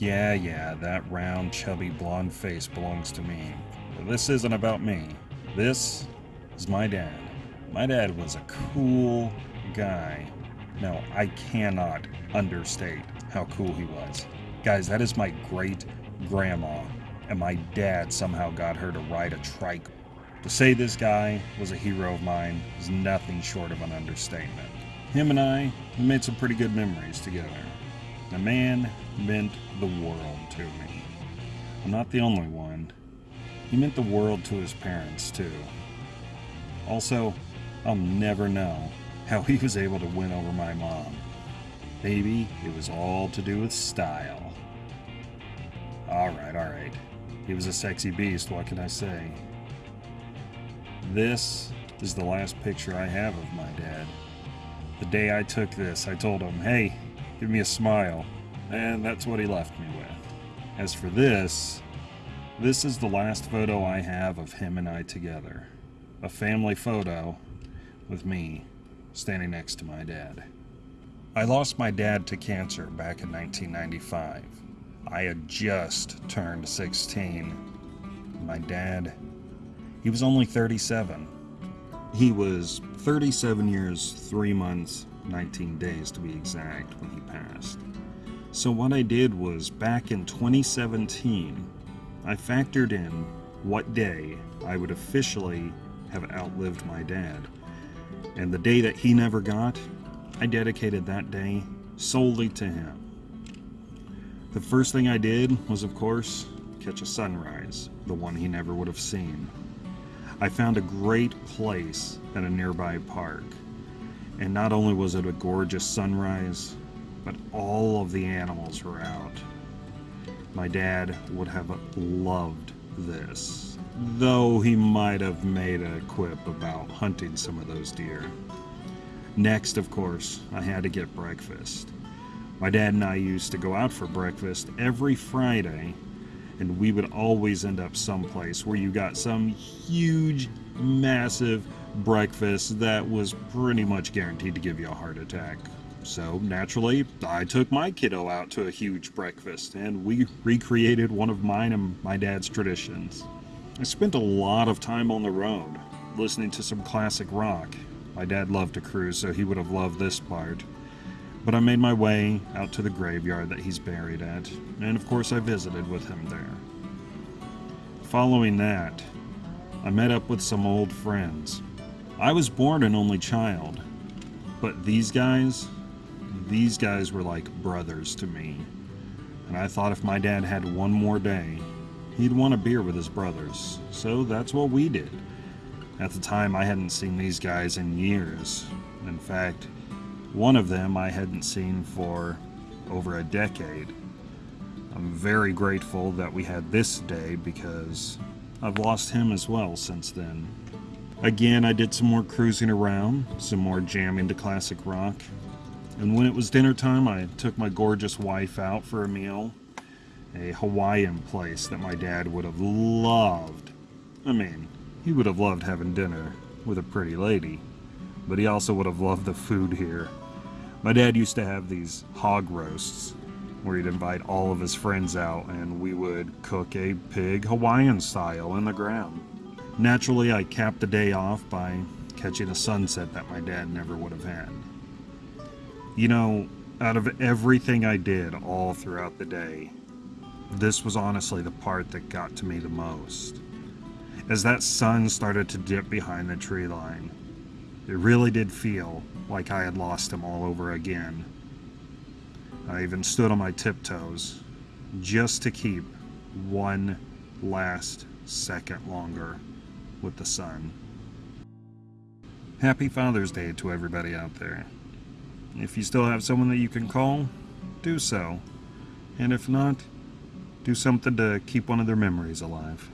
Yeah, yeah, that round, chubby, blonde face belongs to me. But this isn't about me. This is my dad. My dad was a cool guy. No, I cannot understate how cool he was. Guys, that is my great grandma, and my dad somehow got her to ride a trike. To say this guy was a hero of mine is nothing short of an understatement. Him and I made some pretty good memories together. The man meant the world to me. I'm not the only one. He meant the world to his parents, too. Also, I'll never know how he was able to win over my mom. Maybe it was all to do with style. Alright, alright. He was a sexy beast, what can I say? This is the last picture I have of my dad. The day I took this, I told him, hey, give me a smile. And that's what he left me with. As for this, this is the last photo I have of him and I together. A family photo with me standing next to my dad. I lost my dad to cancer back in 1995. I had just turned 16. My dad, he was only 37. He was 37 years, 3 months, 19 days to be exact when he passed. So what I did was back in 2017, I factored in what day I would officially have outlived my dad. And the day that he never got, I dedicated that day solely to him. The first thing I did was, of course, catch a sunrise, the one he never would have seen. I found a great place at a nearby park, and not only was it a gorgeous sunrise, but all of the animals were out. My dad would have loved this, though he might have made a quip about hunting some of those deer. Next, of course, I had to get breakfast. My dad and I used to go out for breakfast every Friday, and we would always end up someplace where you got some huge, massive breakfast that was pretty much guaranteed to give you a heart attack. So, naturally, I took my kiddo out to a huge breakfast, and we recreated one of mine and my dad's traditions. I spent a lot of time on the road, listening to some classic rock, my dad loved to cruise, so he would have loved this part. But I made my way out to the graveyard that he's buried at, and of course I visited with him there. Following that, I met up with some old friends. I was born an only child, but these guys, these guys were like brothers to me. And I thought if my dad had one more day, he'd want a beer with his brothers. So that's what we did. At the time, I hadn't seen these guys in years. In fact, one of them I hadn't seen for over a decade. I'm very grateful that we had this day because I've lost him as well since then. Again, I did some more cruising around, some more jamming to classic rock. And when it was dinner time, I took my gorgeous wife out for a meal. A Hawaiian place that my dad would have loved. I mean, he would have loved having dinner with a pretty lady, but he also would have loved the food here. My dad used to have these hog roasts where he'd invite all of his friends out and we would cook a pig Hawaiian style in the ground. Naturally, I capped the day off by catching a sunset that my dad never would have had. You know, out of everything I did all throughout the day, this was honestly the part that got to me the most as that sun started to dip behind the tree line. It really did feel like I had lost him all over again. I even stood on my tiptoes just to keep one last second longer with the sun. Happy Father's Day to everybody out there. If you still have someone that you can call, do so. And if not, do something to keep one of their memories alive.